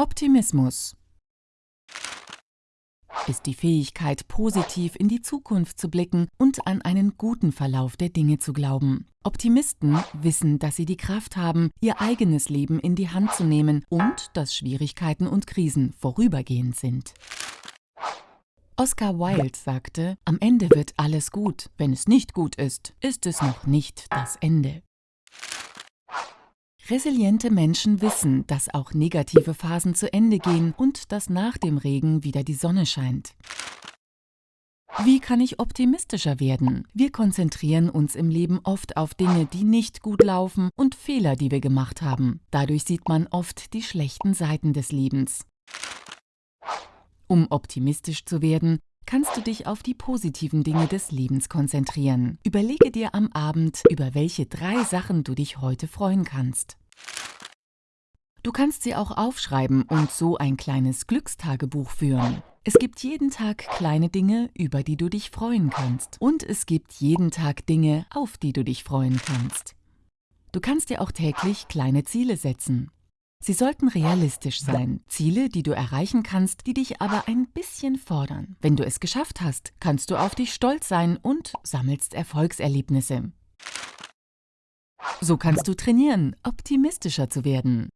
Optimismus ist die Fähigkeit, positiv in die Zukunft zu blicken und an einen guten Verlauf der Dinge zu glauben. Optimisten wissen, dass sie die Kraft haben, ihr eigenes Leben in die Hand zu nehmen und dass Schwierigkeiten und Krisen vorübergehend sind. Oscar Wilde sagte, am Ende wird alles gut. Wenn es nicht gut ist, ist es noch nicht das Ende. Resiliente Menschen wissen, dass auch negative Phasen zu Ende gehen und dass nach dem Regen wieder die Sonne scheint. Wie kann ich optimistischer werden? Wir konzentrieren uns im Leben oft auf Dinge, die nicht gut laufen und Fehler, die wir gemacht haben. Dadurch sieht man oft die schlechten Seiten des Lebens. Um optimistisch zu werden, kannst du dich auf die positiven Dinge des Lebens konzentrieren. Überlege dir am Abend, über welche drei Sachen du dich heute freuen kannst. Du kannst sie auch aufschreiben und so ein kleines Glückstagebuch führen. Es gibt jeden Tag kleine Dinge, über die du dich freuen kannst. Und es gibt jeden Tag Dinge, auf die du dich freuen kannst. Du kannst dir auch täglich kleine Ziele setzen. Sie sollten realistisch sein, Ziele, die du erreichen kannst, die dich aber ein bisschen fordern. Wenn du es geschafft hast, kannst du auf dich stolz sein und sammelst Erfolgserlebnisse. So kannst du trainieren, optimistischer zu werden.